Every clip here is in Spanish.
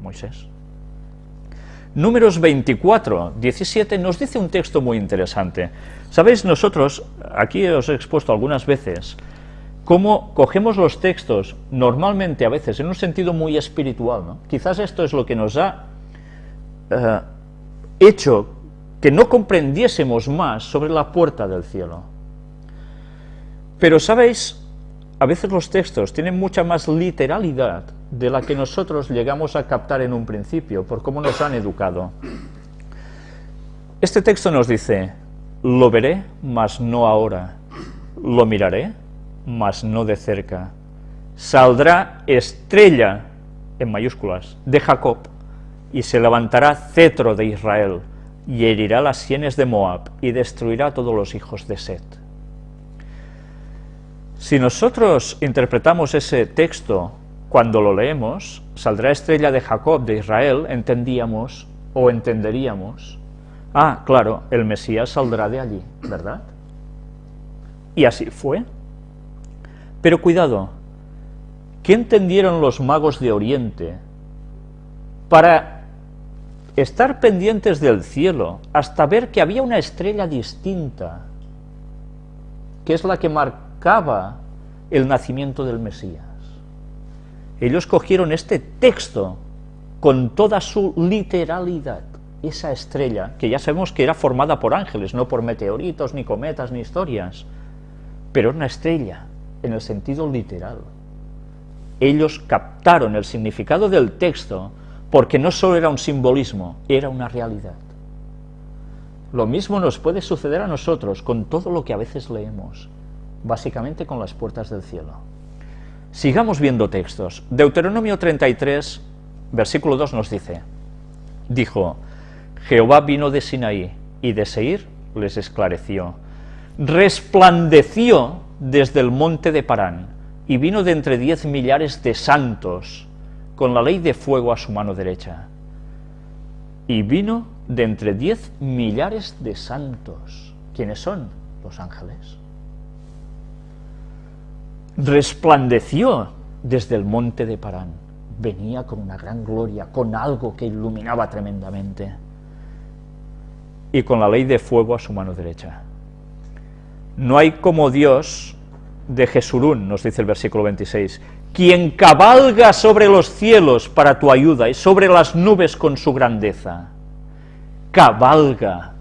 Moisés. Números 24, 17 nos dice un texto muy interesante. Sabéis, nosotros, aquí os he expuesto algunas veces, cómo cogemos los textos, normalmente a veces, en un sentido muy espiritual. ¿no? Quizás esto es lo que nos ha eh, hecho que no comprendiésemos más sobre la puerta del cielo. Pero, ¿sabéis? A veces los textos tienen mucha más literalidad de la que nosotros llegamos a captar en un principio, por cómo nos han educado. Este texto nos dice, lo veré, mas no ahora, lo miraré, mas no de cerca. Saldrá estrella, en mayúsculas, de Jacob, y se levantará cetro de Israel, y herirá las sienes de Moab, y destruirá todos los hijos de Set. Si nosotros interpretamos ese texto cuando lo leemos, saldrá estrella de Jacob, de Israel, entendíamos o entenderíamos, ah, claro, el Mesías saldrá de allí, ¿verdad? Y así fue. Pero cuidado, ¿qué entendieron los magos de Oriente para estar pendientes del cielo hasta ver que había una estrella distinta, que es la que marcaba el nacimiento del Mesías? Ellos cogieron este texto con toda su literalidad, esa estrella, que ya sabemos que era formada por ángeles, no por meteoritos, ni cometas, ni historias, pero una estrella, en el sentido literal. Ellos captaron el significado del texto porque no solo era un simbolismo, era una realidad. Lo mismo nos puede suceder a nosotros con todo lo que a veces leemos, básicamente con las puertas del cielo. Sigamos viendo textos. Deuteronomio 33, versículo 2 nos dice, dijo, Jehová vino de Sinaí, y de Seir les esclareció. Resplandeció desde el monte de Parán, y vino de entre diez millares de santos, con la ley de fuego a su mano derecha. Y vino de entre diez millares de santos. ¿Quiénes son? Los ángeles. Resplandeció desde el monte de Parán. Venía con una gran gloria, con algo que iluminaba tremendamente. Y con la ley de fuego a su mano derecha. No hay como Dios de Jesurún, nos dice el versículo 26, quien cabalga sobre los cielos para tu ayuda y sobre las nubes con su grandeza. Cabalga.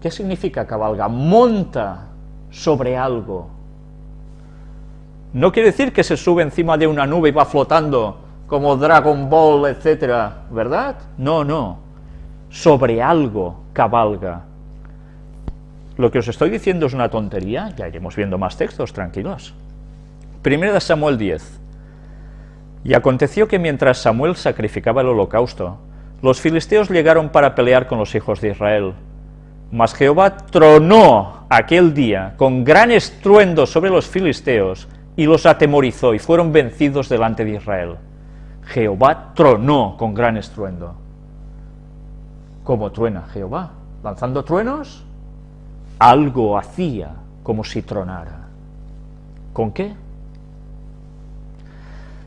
¿Qué significa cabalga? Monta sobre algo. No quiere decir que se sube encima de una nube y va flotando como Dragon Ball, etcétera, ¿verdad? No, no. Sobre algo cabalga. Lo que os estoy diciendo es una tontería, ya iremos viendo más textos, tranquilos. Primera de Samuel 10. Y aconteció que mientras Samuel sacrificaba el holocausto, los filisteos llegaron para pelear con los hijos de Israel. Mas Jehová tronó aquel día con gran estruendo sobre los filisteos y los atemorizó y fueron vencidos delante de Israel. Jehová tronó con gran estruendo. ¿Cómo truena Jehová? ¿Lanzando truenos? algo hacía como si tronara. ¿Con qué?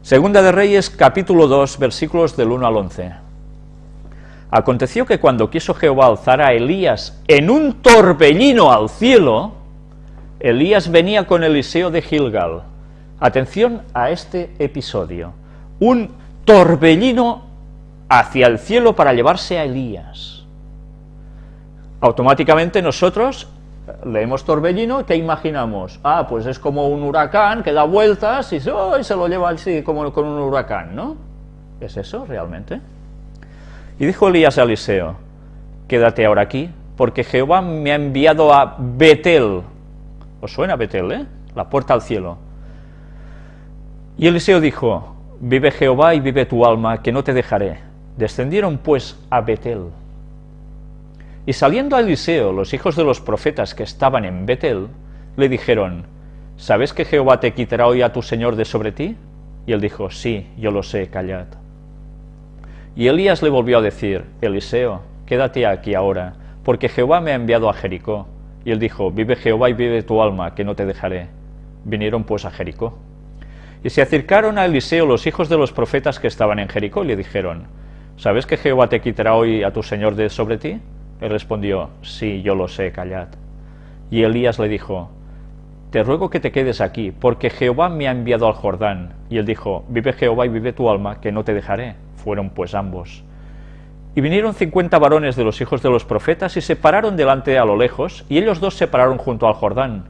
Segunda de Reyes, capítulo 2, versículos del 1 al 11. Aconteció que cuando quiso Jehová alzar a Elías en un torbellino al cielo, Elías venía con Eliseo de Gilgal. Atención a este episodio. Un torbellino hacia el cielo para llevarse a Elías. Automáticamente nosotros leemos torbellino, ¿qué imaginamos? Ah, pues es como un huracán que da vueltas y, se lo lleva así como con un huracán, ¿no? ¿Es eso realmente? Y dijo Elías a Eliseo, quédate ahora aquí, porque Jehová me ha enviado a Betel. ¿Os suena Betel, eh? La puerta al cielo. Y Eliseo dijo, vive Jehová y vive tu alma, que no te dejaré. Descendieron pues a Betel. Y saliendo a Eliseo, los hijos de los profetas que estaban en Betel, le dijeron, ¿sabes que Jehová te quitará hoy a tu Señor de sobre ti? Y él dijo, sí, yo lo sé, callad. Y Elías le volvió a decir, Eliseo, quédate aquí ahora, porque Jehová me ha enviado a Jericó. Y él dijo, vive Jehová y vive tu alma, que no te dejaré. Vinieron pues a Jericó. Y se acercaron a Eliseo los hijos de los profetas que estaban en Jericó y le dijeron, ¿sabes que Jehová te quitará hoy a tu señor de sobre ti? Él respondió, sí, yo lo sé, callad. Y Elías le dijo, te ruego que te quedes aquí, porque Jehová me ha enviado al Jordán. Y él dijo, vive Jehová y vive tu alma, que no te dejaré. Fueron pues ambos. Y vinieron cincuenta varones de los hijos de los profetas y se pararon delante a lo lejos, y ellos dos se pararon junto al Jordán.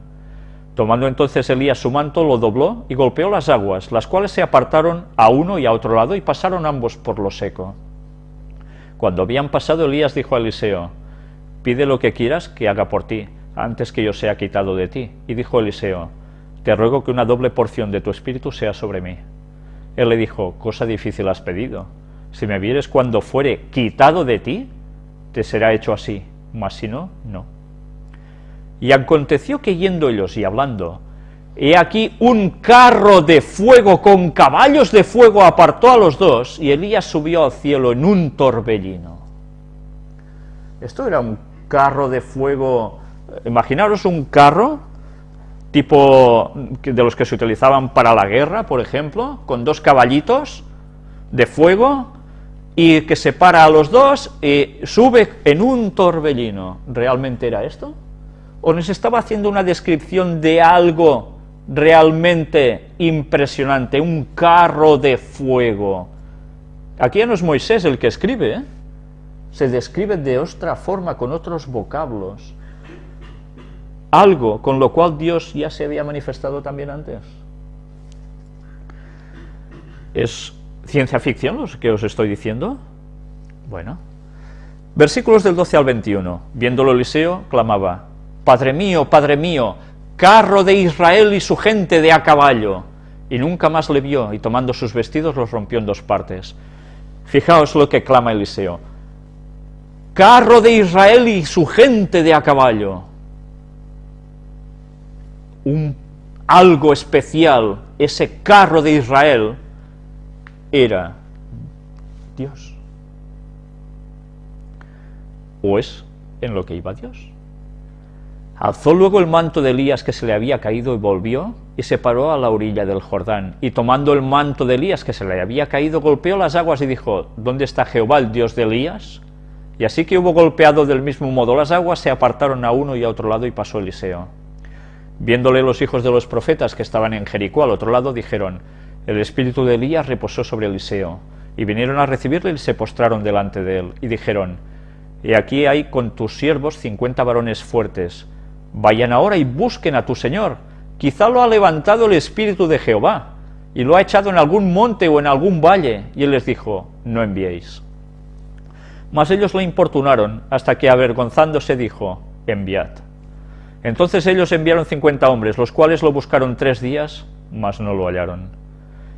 Tomando entonces Elías su manto, lo dobló y golpeó las aguas, las cuales se apartaron a uno y a otro lado y pasaron ambos por lo seco. Cuando habían pasado, Elías dijo a Eliseo, pide lo que quieras que haga por ti, antes que yo sea quitado de ti. Y dijo Eliseo, te ruego que una doble porción de tu espíritu sea sobre mí. Él le dijo, cosa difícil has pedido. Si me vieres cuando fuere quitado de ti, te será hecho así, mas si no, no. Y aconteció que yendo ellos y hablando, he aquí un carro de fuego con caballos de fuego apartó a los dos, y Elías subió al cielo en un torbellino. Esto era un carro de fuego, imaginaros un carro tipo de los que se utilizaban para la guerra, por ejemplo, con dos caballitos de fuego, y que separa a los dos y sube en un torbellino. ¿Realmente era esto? ¿O nos estaba haciendo una descripción de algo realmente impresionante, un carro de fuego? Aquí ya no es Moisés el que escribe, ¿eh? se describe de otra forma, con otros vocablos, algo con lo cual Dios ya se había manifestado también antes. ¿Es ciencia ficción lo que os estoy diciendo? Bueno. Versículos del 12 al 21. Viéndolo Eliseo, clamaba, Padre mío, Padre mío, carro de Israel y su gente de a caballo. Y nunca más le vio, y tomando sus vestidos los rompió en dos partes. Fijaos lo que clama Eliseo. Carro de Israel y su gente de a caballo. Un, algo especial, ese carro de Israel, era Dios. ¿O es en lo que iba Dios? Alzó luego el manto de Elías que se le había caído y volvió, y se paró a la orilla del Jordán, y tomando el manto de Elías que se le había caído, golpeó las aguas y dijo, ¿dónde está Jehová, el Dios de Elías? Y así que hubo golpeado del mismo modo las aguas, se apartaron a uno y a otro lado, y pasó Eliseo. Viéndole los hijos de los profetas que estaban en Jericó al otro lado, dijeron, el espíritu de Elías reposó sobre Eliseo, y vinieron a recibirle y se postraron delante de él, y dijeron, He aquí hay con tus siervos cincuenta varones fuertes, Vayan ahora y busquen a tu Señor. Quizá lo ha levantado el Espíritu de Jehová, y lo ha echado en algún monte o en algún valle. Y él les dijo, no enviéis. Mas ellos le importunaron, hasta que avergonzándose dijo, enviad. Entonces ellos enviaron cincuenta hombres, los cuales lo buscaron tres días, mas no lo hallaron.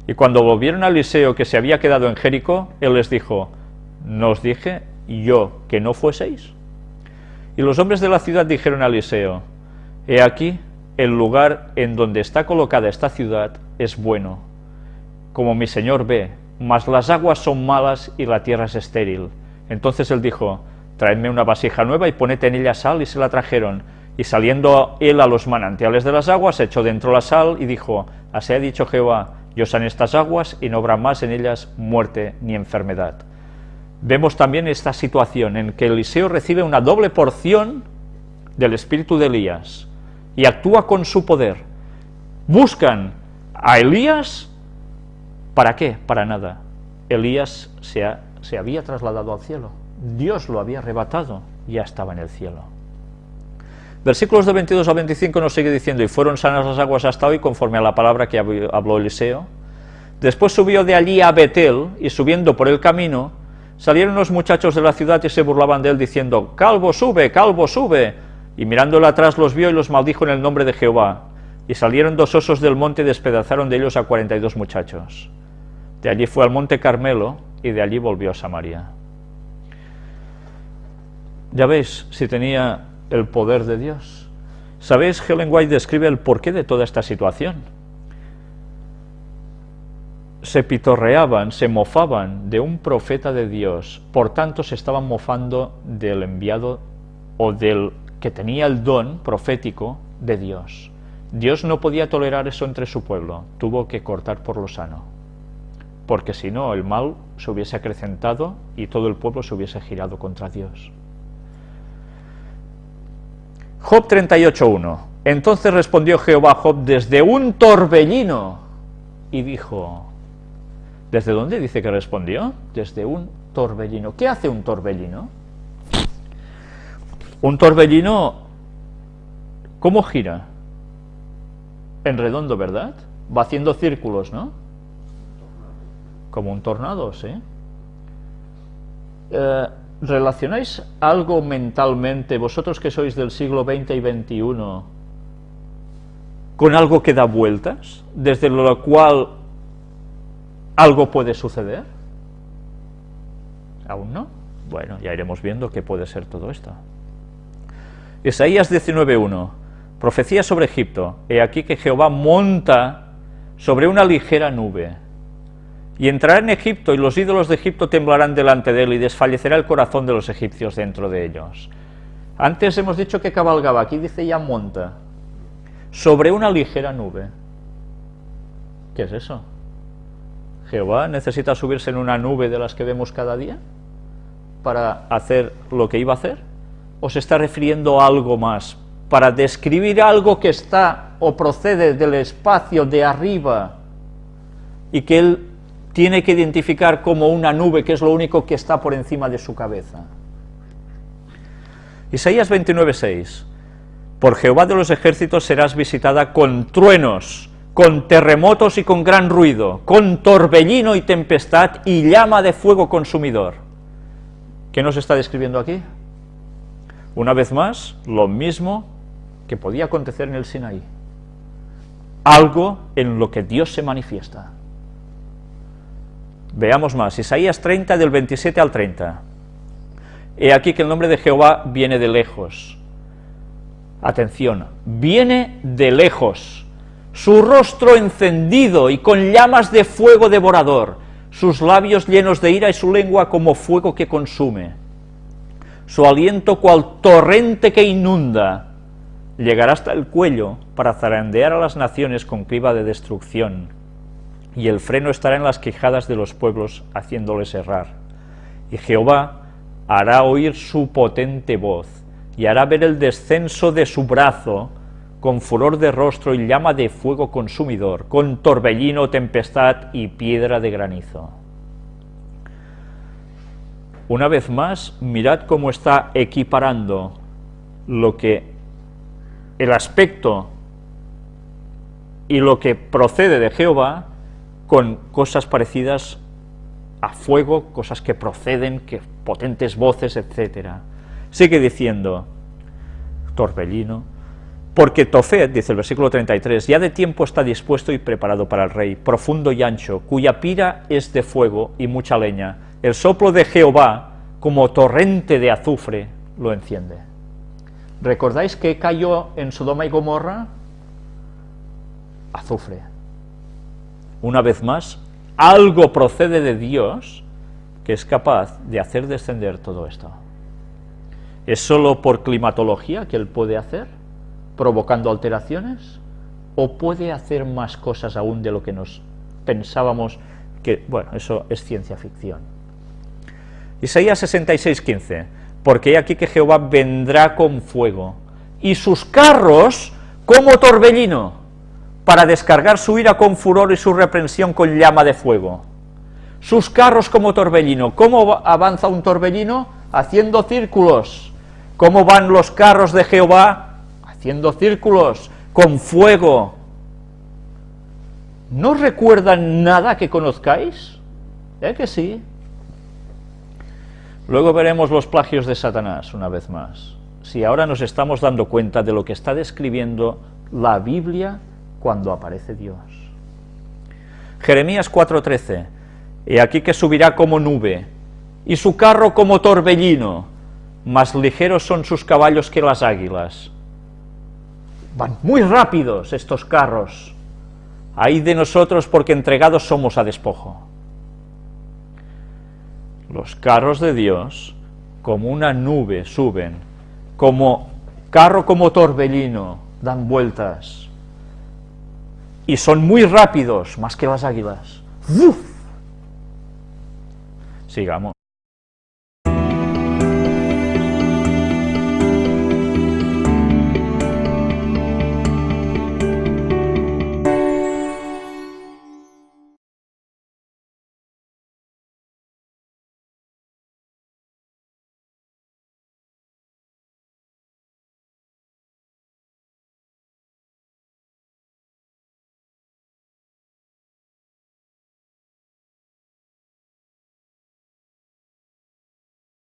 Y cuando volvieron a Eliseo que se había quedado en Jericó, él les dijo, ¿no os dije yo que no fueseis? Y los hombres de la ciudad dijeron a Eliseo, He aquí, el lugar en donde está colocada esta ciudad es bueno, como mi señor ve, mas las aguas son malas y la tierra es estéril. Entonces él dijo, traedme una vasija nueva y poned en ella sal, y se la trajeron. Y saliendo él a los manantiales de las aguas, echó dentro la sal y dijo, así ha dicho Jehová, yo san estas aguas y no habrá más en ellas muerte ni enfermedad vemos también esta situación en que Eliseo recibe una doble porción del espíritu de Elías y actúa con su poder. Buscan a Elías, ¿para qué? Para nada. Elías se, se había trasladado al cielo, Dios lo había arrebatado, ya estaba en el cielo. Versículos de 22 a 25 nos sigue diciendo, y fueron sanas las aguas hasta hoy, conforme a la palabra que habló Eliseo. Después subió de allí a Betel, y subiendo por el camino, Salieron los muchachos de la ciudad y se burlaban de él, diciendo, Calvo, sube, calvo, sube. Y mirándole atrás los vio y los maldijo en el nombre de Jehová. Y salieron dos osos del monte y despedazaron de ellos a cuarenta y dos muchachos. De allí fue al monte Carmelo y de allí volvió a Samaria. Ya veis si tenía el poder de Dios. ¿Sabéis? Helen White describe el porqué de toda esta situación se pitorreaban, se mofaban de un profeta de Dios, por tanto se estaban mofando del enviado o del que tenía el don profético de Dios. Dios no podía tolerar eso entre su pueblo, tuvo que cortar por lo sano, porque si no el mal se hubiese acrecentado y todo el pueblo se hubiese girado contra Dios. Job 38.1 Entonces respondió Jehová Job desde un torbellino y dijo, ¿desde dónde dice que respondió? Desde un torbellino. ¿Qué hace un torbellino? Un torbellino, ¿cómo gira? En redondo, ¿verdad? Va haciendo círculos, ¿no? Como un tornado, ¿sí? Eh, ¿Relacionáis algo mentalmente, vosotros que sois del siglo XX y XXI, con algo que da vueltas, desde lo cual algo puede suceder? ¿Aún no? Bueno, ya iremos viendo qué puede ser todo esto. Isaías 19.1, profecía sobre Egipto. He aquí que Jehová monta sobre una ligera nube, y entrará en Egipto, y los ídolos de Egipto temblarán delante de él, y desfallecerá el corazón de los egipcios dentro de ellos. Antes hemos dicho que cabalgaba, aquí dice ya monta, sobre una ligera nube. ¿Qué es eso? ¿Jehová necesita subirse en una nube de las que vemos cada día para hacer lo que iba a hacer? ¿O se está refiriendo a algo más? Para describir algo que está o procede del espacio de arriba y que él tiene que identificar como una nube, que es lo único que está por encima de su cabeza. Isaías 29.6 Por Jehová de los ejércitos serás visitada con truenos, con terremotos y con gran ruido, con torbellino y tempestad y llama de fuego consumidor. ¿Qué nos está describiendo aquí? Una vez más, lo mismo que podía acontecer en el Sinaí. Algo en lo que Dios se manifiesta. Veamos más, Isaías 30 del 27 al 30. He aquí que el nombre de Jehová viene de lejos. Atención, viene de lejos. Su rostro encendido y con llamas de fuego devorador, sus labios llenos de ira y su lengua como fuego que consume. Su aliento cual torrente que inunda, llegará hasta el cuello para zarandear a las naciones con criba de destrucción y el freno estará en las quejadas de los pueblos, haciéndoles errar. Y Jehová hará oír su potente voz, y hará ver el descenso de su brazo, con furor de rostro y llama de fuego consumidor, con torbellino, tempestad y piedra de granizo. Una vez más, mirad cómo está equiparando lo que el aspecto y lo que procede de Jehová con cosas parecidas a fuego, cosas que proceden, que potentes voces, etc. Sigue diciendo, torbellino, porque Tofet, dice el versículo 33, ya de tiempo está dispuesto y preparado para el rey, profundo y ancho, cuya pira es de fuego y mucha leña, el soplo de Jehová, como torrente de azufre, lo enciende. ¿Recordáis que cayó en Sodoma y Gomorra? Azufre una vez más, algo procede de Dios que es capaz de hacer descender todo esto. ¿Es solo por climatología que Él puede hacer, provocando alteraciones? ¿O puede hacer más cosas aún de lo que nos pensábamos que, bueno, eso es ciencia ficción? Isaías 66:15, porque he aquí que Jehová vendrá con fuego, y sus carros como torbellino, para descargar su ira con furor y su reprensión con llama de fuego. Sus carros como torbellino. ¿Cómo avanza un torbellino? Haciendo círculos. ¿Cómo van los carros de Jehová? Haciendo círculos, con fuego. ¿No recuerdan nada que conozcáis? ¿Eh que sí? Luego veremos los plagios de Satanás una vez más. Si ahora nos estamos dando cuenta de lo que está describiendo la Biblia cuando aparece Dios. Jeremías 4:13, he aquí que subirá como nube, y su carro como torbellino, más ligeros son sus caballos que las águilas. Van muy rápidos estos carros, ahí de nosotros porque entregados somos a despojo. Los carros de Dios, como una nube, suben, como carro como torbellino, dan vueltas, y son muy rápidos, más que las águilas. Sigamos.